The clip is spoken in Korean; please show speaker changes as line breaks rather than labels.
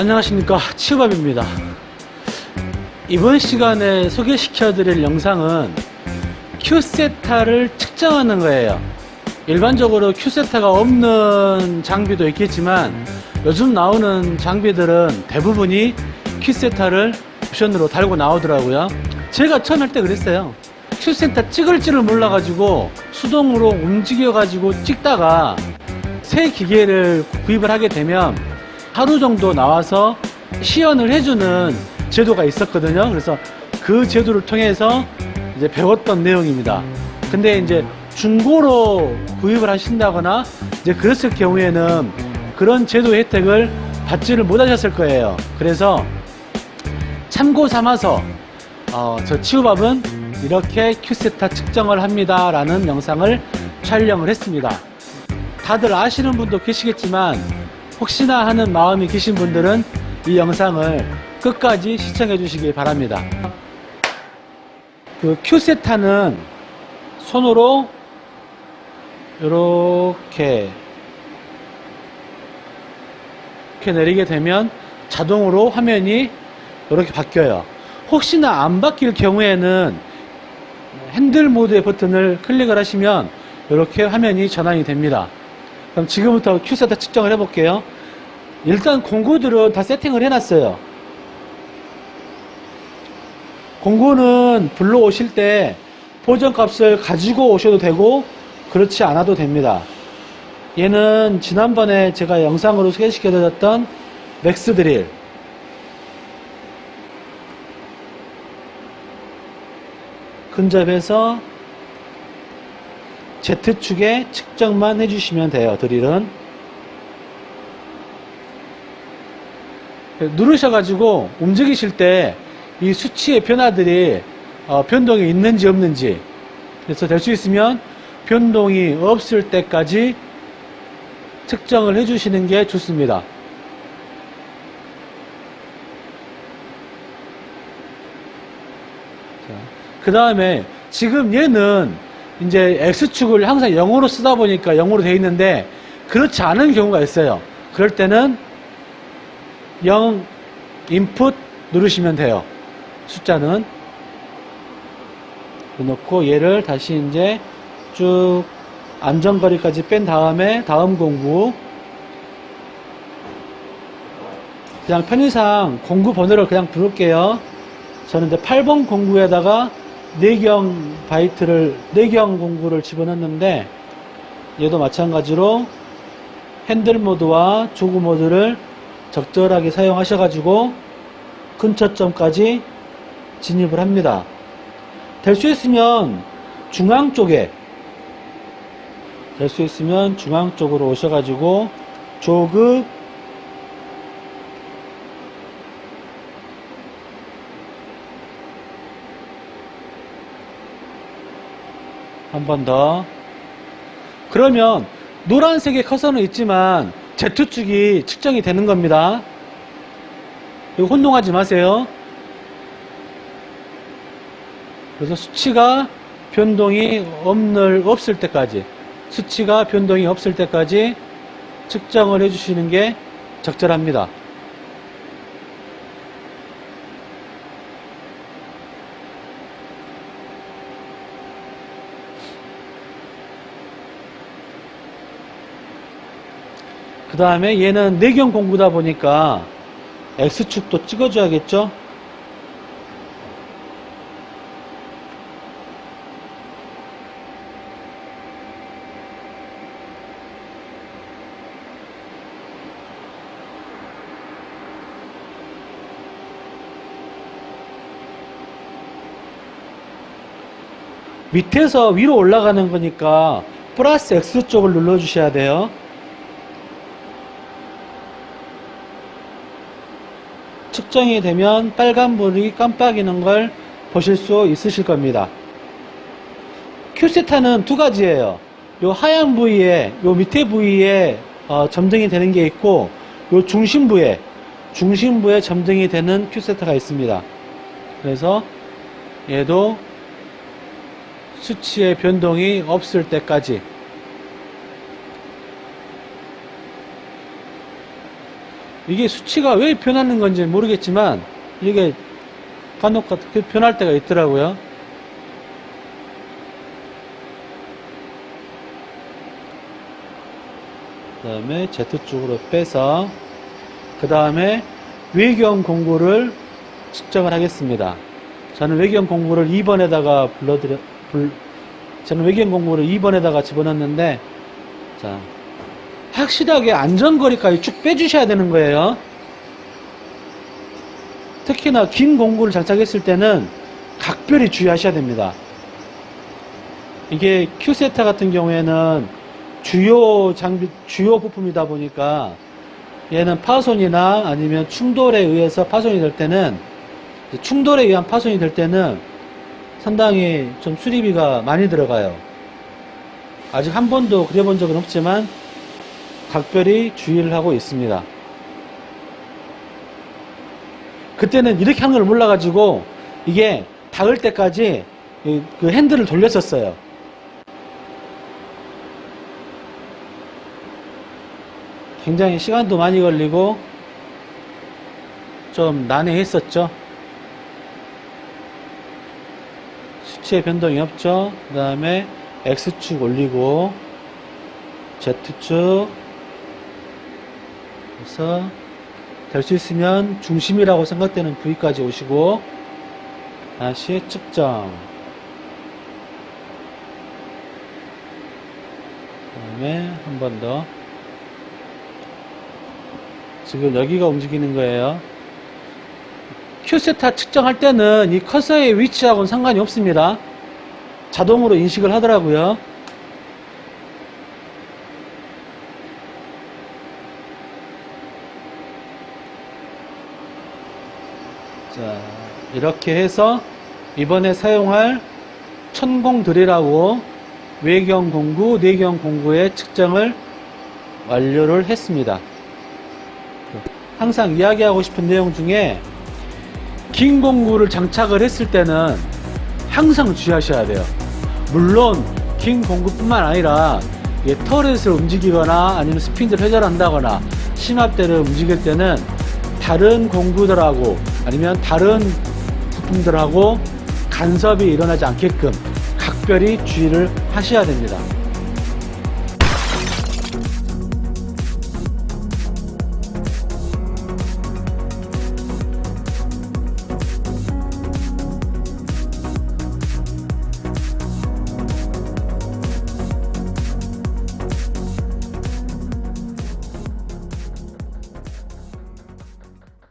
안녕하십니까. 치우밥입니다. 이번 시간에 소개시켜 드릴 영상은 큐세타를 측정하는 거예요. 일반적으로 큐세타가 없는 장비도 있겠지만 요즘 나오는 장비들은 대부분이 큐세타를 옵션으로 달고 나오더라고요. 제가 처음 할 때 그랬어요. 큐세타 찍을 줄을 몰라 가지고 수동으로 움직여 가지고 찍다가 새 기계를 구입을 하게 되면 하루 정도 나와서 시연을 해주는 제도가 있었거든요. 그래서 그 제도를 통해서 이제 배웠던 내용입니다. 근데 이제 중고로 구입을 하신다거나 이제 그랬을 경우에는 그런 제도 혜택을 받지를 못하셨을 거예요. 그래서 참고 삼아서 어, 저 치우밥은 이렇게 큐세타 측정을 합니다 라는 영상을 촬영을 했습니다. 다들 아시는 분도 계시겠지만 혹시나 하는 마음이 계신 분들은 이 영상을 끝까지 시청해 주시기 바랍니다. 그 큐세타는 손으로 이렇게 이렇게 내리게 되면 자동으로 화면이 이렇게 바뀌어요. 혹시나 안 바뀔 경우에는 핸들 모드의 버튼을 클릭을 하시면 이렇게 화면이 전환이 됩니다. 그럼 지금부터 Q setter 측정을 해볼게요. 일단 공구들은 다 세팅을 해놨어요. 공구는 불러오실 때 보정값을 가지고 오셔도 되고 그렇지 않아도 됩니다. 얘는 지난번에 제가 영상으로 소개시켜 드렸던 맥스 드릴 근접해서 Z축에 측정만 해주시면 돼요. 드릴은. 누르셔가지고 움직이실 때 이 수치의 변화들이 어, 변동이 있는지 없는지 그래서 될 수 있으면 변동이 없을 때까지 측정을 해주시는 게 좋습니다. 그 다음에 지금 얘는 이제 X축을 항상 영어로 쓰다 보니까 영어로 되어 있는데 그렇지 않은 경우가 있어요. 그럴 때는 0 인풋 누르시면 돼요. 숫자는 넣고 얘를 다시 이제 쭉 안전거리까지 뺀 다음에 다음 공구 그냥 편의상 공구 번호를 그냥 부를게요. 저는 이제 8번 공구에다가 내경 바이트를 내경 공구를 집어넣는데 얘도 마찬가지로 핸들 모드와 조구 모드를 적절하게 사용하셔 가지고 근처점까지 진입을 합니다. 될 수 있으면 중앙 쪽에 될 수 있으면 중앙 쪽으로 오셔 가지고 조급 한 번 더. 그러면 노란색의 커서는 있지만 Z축이 측정이 되는 겁니다. 혼동하지 마세요. 그래서 수치가 변동이 없는, 없을 때까지 수치가 변동이 없을 때까지 측정을 해주시는 게 적절합니다. 다음에 얘는 내경 공구다 보니까 X축도 찍어줘야겠죠? 밑에서 위로 올라가는 거니까 플러스 X쪽을 눌러 주셔야 돼요. 측정이 되면 빨간불이 깜빡이는 걸 보실 수 있으실 겁니다. 큐세타는 두 가지예요. 요 하얀 부위에, 요 밑에 부위에 어, 점등이 되는 게 있고, 요 중심부에, 중심부에 점등이 되는 큐세타가 있습니다. 그래서 얘도 수치의 변동이 없을 때까지 이게 수치가 왜 변하는 건지 모르겠지만 이게 간혹 그 변할 때가 있더라고요. 그 다음에 Z쪽으로 빼서 그 다음에 외경 공구를 측정을 하겠습니다. 저는 외경 공구를 2번에다가 불러드려, 불, 저는 외경 공구를 2번에다가 집어넣는데, 자, 확실하게 안전거리까지 쭉 빼주셔야 되는 거예요. 특히나 긴 공구를 장착했을 때는 각별히 주의하셔야 됩니다. 이게 큐세타 같은 경우에는 주요 장비, 주요 부품이다 보니까 얘는 파손이나 아니면 충돌에 의해서 파손이 될 때는 충돌에 의한 파손이 될 때는 상당히 좀 수리비가 많이 들어가요. 아직 한 번도 그려본 적은 없지만 각별히 주의를 하고 있습니다. 그때는 이렇게 하는 걸 몰라가지고 이게 닿을 때까지 이- 그 핸들을 돌렸었어요. 굉장히 시간도 많이 걸리고 좀 난해했었죠. 수치의 변동이 없죠. 그 다음에 X축 올리고 Z축 그래서 될 수 있으면 중심이라고 생각되는 부위까지 오시고 다시 측정. 그 다음에 한 번 더. 지금 여기가 움직이는 거예요. 큐세타 측정할 때는 이 커서의 위치하고는 상관이 없습니다. 자동으로 인식을 하더라고요 자, 이렇게 해서 이번에 사용할 천공 드릴하고 외경 공구, 내경 공구의 측정을 완료를 했습니다. 항상 이야기하고 싶은 내용 중에 긴 공구를 장착을 했을 때는 항상 주의하셔야 돼요. 물론 긴 공구뿐만 아니라 터렛을 움직이거나 아니면 스핀들 회전한다거나 심압대를 움직일 때는 다른 공구들하고 아니면 다른 부품들하고 간섭이 일어나지 않게끔 각별히 주의를 하셔야 됩니다.